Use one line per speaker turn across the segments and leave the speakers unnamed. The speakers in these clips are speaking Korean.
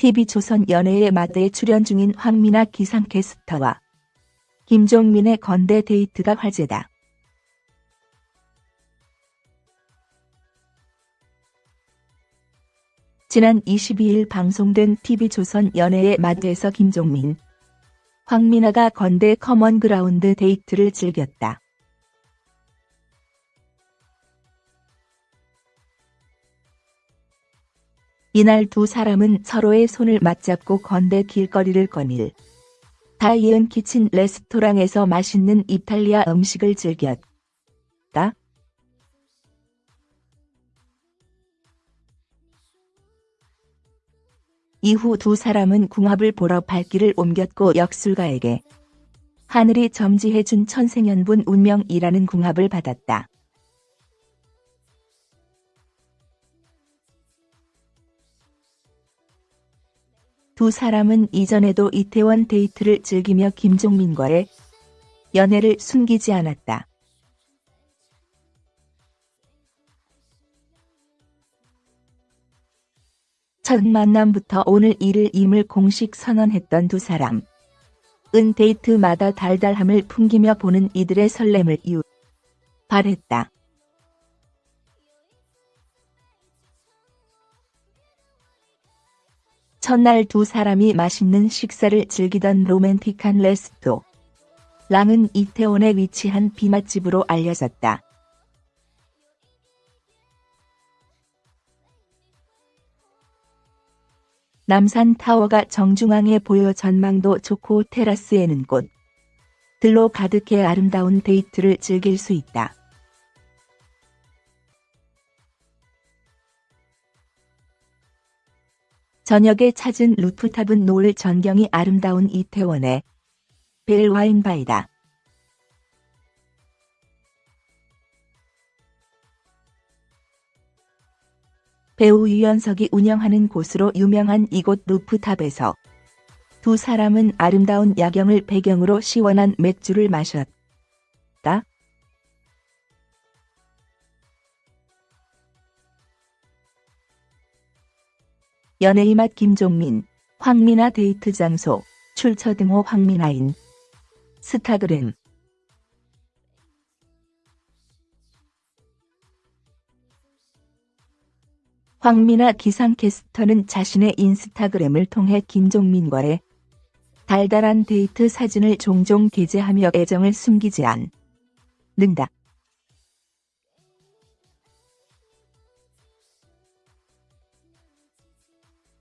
TV조선 연애의 맛에 출연 중인 황미나 기상캐스터와 김종민의 건대 데이트가 화제다. 지난 22일 방송된 TV조선 연애의 맛에서 김종민, 황미나가 건대 커먼그라운드 데이트를 즐겼다. 이날 두 사람은 서로의 손을 맞잡고 건대 길거리를 거닐 다이언 키친 레스토랑에서 맛있는 이탈리아 음식을 즐겼다. 이후 두 사람은 궁합을 보러 발길을 옮겼고 역술가에게 하늘이 점지해준 천생연분 운명이라는 궁합을 받았다. 두 사람은 이전에도 이태원 데이트를 즐기며 김종민과의 연애를 숨기지 않았다. 첫 만남부터 오늘 이를 임을 공식 선언했던 두 사람. 은 데이트마다 달달함을 풍기며 보는 이들의 설렘을 이유 발했다. 첫날 두 사람이 맛있는 식사를 즐기던 로맨틱한 레스토. 랑은 이태원에 위치한 비맛집으로 알려졌다. 남산 타워가 정중앙에 보여 전망도 좋고 테라스에는 꽃. 들로 가득해 아름다운 데이트를 즐길 수 있다. 저녁에 찾은 루프탑은 노을 전경이 아름다운 이태원의 벨와인바이다. 배우 유연석이 운영하는 곳으로 유명한 이곳 루프탑에서 두 사람은 아름다운 야경을 배경으로 시원한 맥주를 마셨다. 연애의 맛 김종민, 황미나 데이트 장소, 출처 등호 황미나인. 스타그램 황미나 기상캐스터는 자신의 인스타그램을 통해 김종민과의 달달한 데이트 사진을 종종 게재하며 애정을 숨기지 않는다.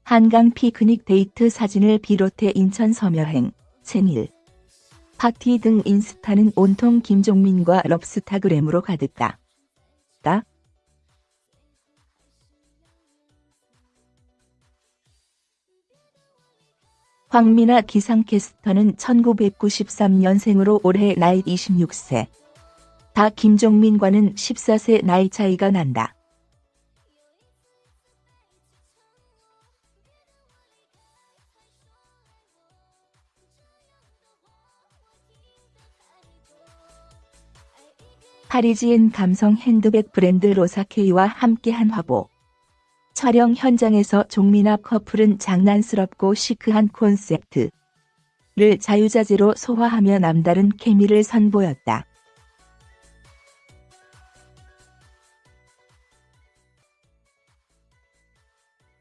한강 피크닉 데이트 사진을 비롯해 인천 섬여행, 생일, 파티 등 인스타는 온통 김종민과 럽스타그램으로 가득다. 다. 황미나 기상캐스터는 1993년생으로 올해 나이 26세. 다 김종민과는 14세 나이 차이가 난다. 파리지엔 감성 핸드백 브랜드 로사케이와 함께한 화보. 촬영 현장에서 종민아 커플은 장난스럽고 시크한 콘셉트를 자유자재로 소화하며 남다른 케미를 선보였다.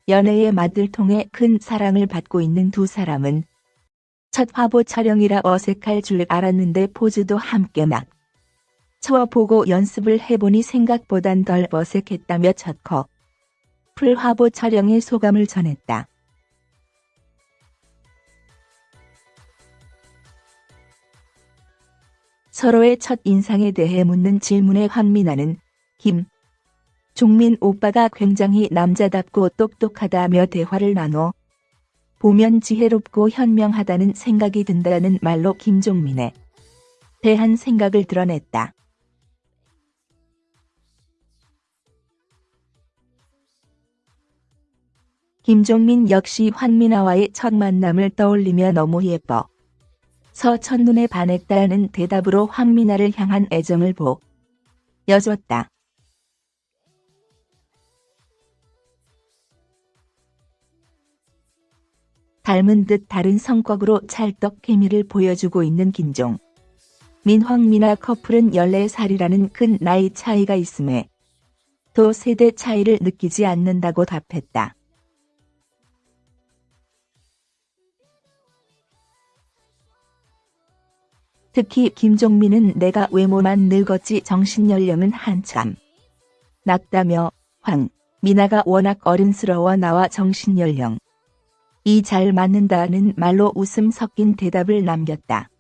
연애의 맛을 통해 큰 사랑을 받고 있는 두 사람은 첫 화보 촬영이라 어색할 줄 알았는데 포즈도 함께 막 쳐보고 연습을 해보니 생각보단 덜 어색했다며 첫 커플 화보 촬영의 소감을 전했다. 서로의 첫 인상에 대해 묻는 질문에 황미나는 김 종민 오빠가 굉장히 남자답고 똑똑하다며 대화를 나눠 보면 지혜롭고 현명하다는 생각이 든다는 말로 김종민에 대한 생각을 드러냈다. 김종민 역시 황미나와의 첫 만남을 떠올리며 너무 예뻐. 서 첫눈에 반했다는 대답으로 황미나를 향한 애정을 보 여줬다. 닮은 듯 다른 성격으로 찰떡 케미를 보여주고 있는 김종. 민황미나 커플은 14살이라는 큰 나이 차이가 있음에 또 세대 차이를 느끼지 않는다고 답했다. 특히 김종민은 내가 외모만 늙었지 정신연령은 한참 낮다며 황, 미나가 워낙 어른스러워 나와 정신연령 이 잘 맞는다는 말로 웃음 섞인 대답을 남겼다.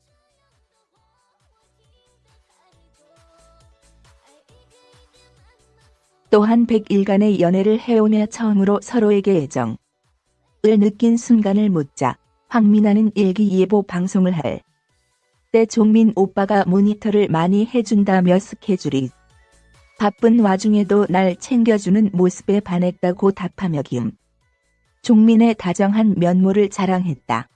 또한 100일간의 연애를 해오며 처음으로 서로에게 애정을 느낀 순간을 묻자 황미나는 일기예보 방송을 할 때 종민 오빠가 모니터를 많이 해준다며 스케줄이 바쁜 와중에도 날 챙겨주는 모습에 반했다고 답하며 김 종민의 다정한 면모를 자랑했다.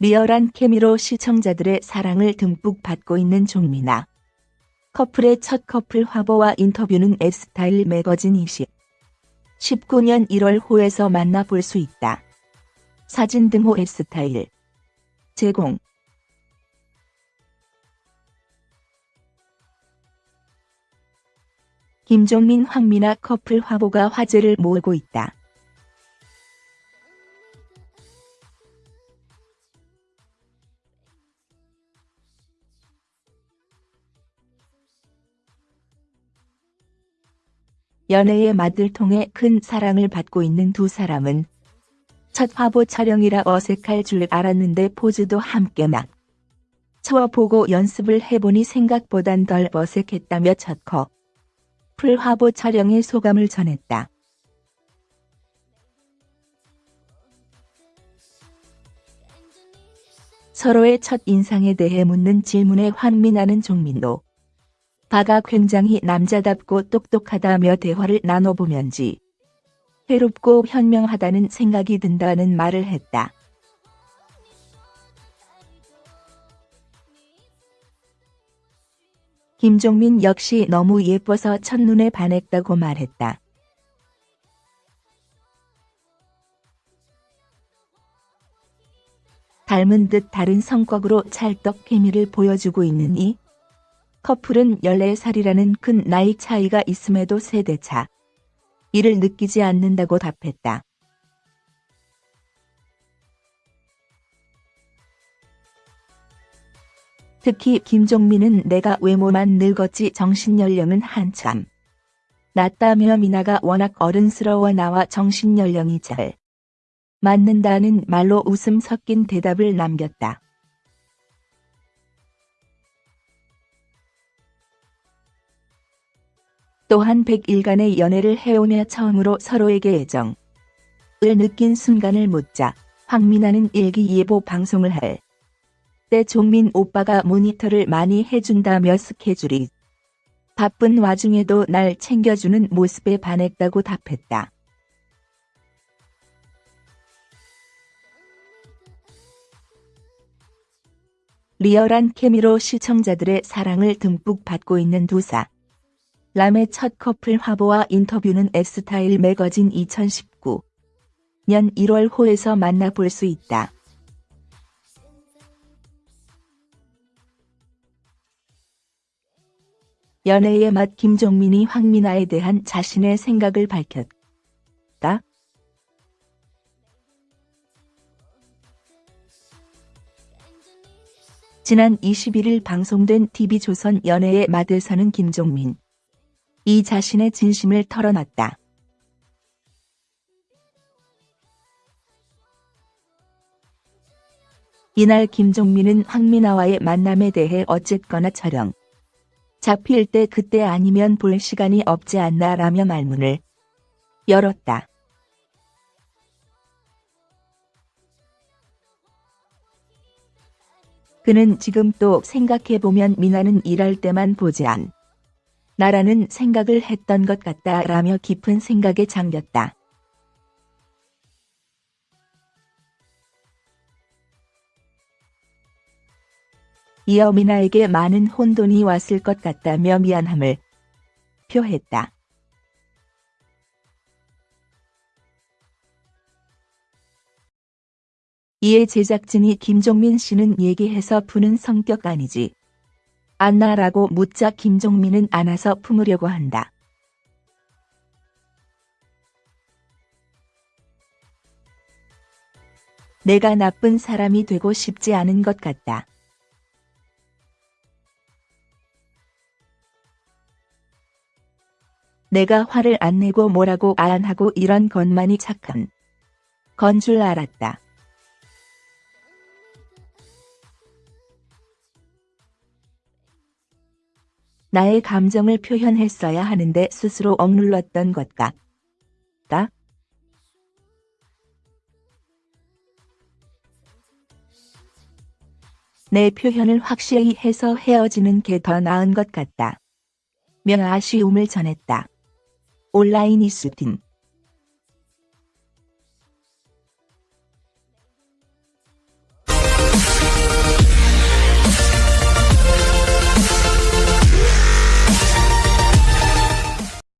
리얼한 케미로 시청자들의 사랑을 듬뿍 받고 있는 종민아. 커플의 첫 커플 화보와 인터뷰는 S타일 매거진 20. 19년 1월 호에서 만나볼 수 있다. 사진 등호 S타일. 제공. 김종민 황미나 커플 화보가 화제를 모으고 있다. 연애의 맛을 통해 큰 사랑을 받고 있는 두 사람은 첫 화보 촬영이라 어색할 줄 알았는데 포즈도 함께 막 쳐보고 연습을 해보니 생각보단 덜 어색했다며 첫 커플 화보 촬영의 소감을 전했다. 서로의 첫 인상에 대해 묻는 질문에 환민하는 종민도 바가 굉장히 남자답고 똑똑하다며 대화를 나눠보면지 해롭고 현명하다는 생각이 든다는 말을 했다. 김종민 역시 너무 예뻐서 첫눈에 반했다고 말했다. 닮은 듯 다른 성격으로 찰떡 케미를 보여주고 있는 이 커플은 14살이라는 큰 나이 차이가 있음에도 세대차 이를 느끼지 않는다고 답했다. 특히 김종민은 내가 외모만 늙었지 정신연령은 한참 낮다며 미나가 워낙 어른스러워 나와 정신연령이 잘 맞는다는 말로 웃음 섞인 대답을 남겼다. 또한 100일간의 연애를 해오며 처음으로 서로에게 애정을 느낀 순간을 묻자 황미나는 일기예보 방송을 할 때 종민 오빠가 모니터를 많이 해준다며 스케줄이 바쁜 와중에도 날 챙겨주는 모습에 반했다고 답했다. 리얼한 케미로 시청자들의 사랑을 듬뿍 받고 있는 두 사. 람의 첫 커플 화보와 인터뷰는 S타일 매거진 2019 년 1월 호에서 만나볼 수 있다. 연애의 맛 김종민이 황미나에 대한 자신의 생각을 밝혔다. 지난 21일 방송된 TV조선 연애의 맛에서는 김종민 이 자신의 진심을 털어놨다. 이날 김종민은 황미나와의 만남에 대해 어쨌거나 촬영. 잡힐 때 그때 아니면 볼 시간이 없지 않나 라며 말문을 열었다. 그는 지금 또 생각해보면 미나는 일할 때만 보지 않. 나라는 생각을 했던 것 같다라며 깊은 생각에 잠겼다. 이어 미나에게 많은 혼돈이 왔을 것 같다며 미안함을 표했다. 이에 제작진이 김종민 씨는 얘기해서 푸는 성격 아니지. 안나라고 묻자 김종민은 안아서 품으려고 한다. 내가 나쁜 사람이 되고 싶지 않은 것 같다. 내가 화를 안 내고 뭐라고 안 하고 이런 것만이 착한 건 줄 알았다. 나의 감정을 표현했어야 하는데 스스로 억눌렀던 것 같다. 내 표현을 확실히 해서 헤어지는 게 더 나은 것 같다. 며 아쉬움을 전했다. 온라인 이슈팀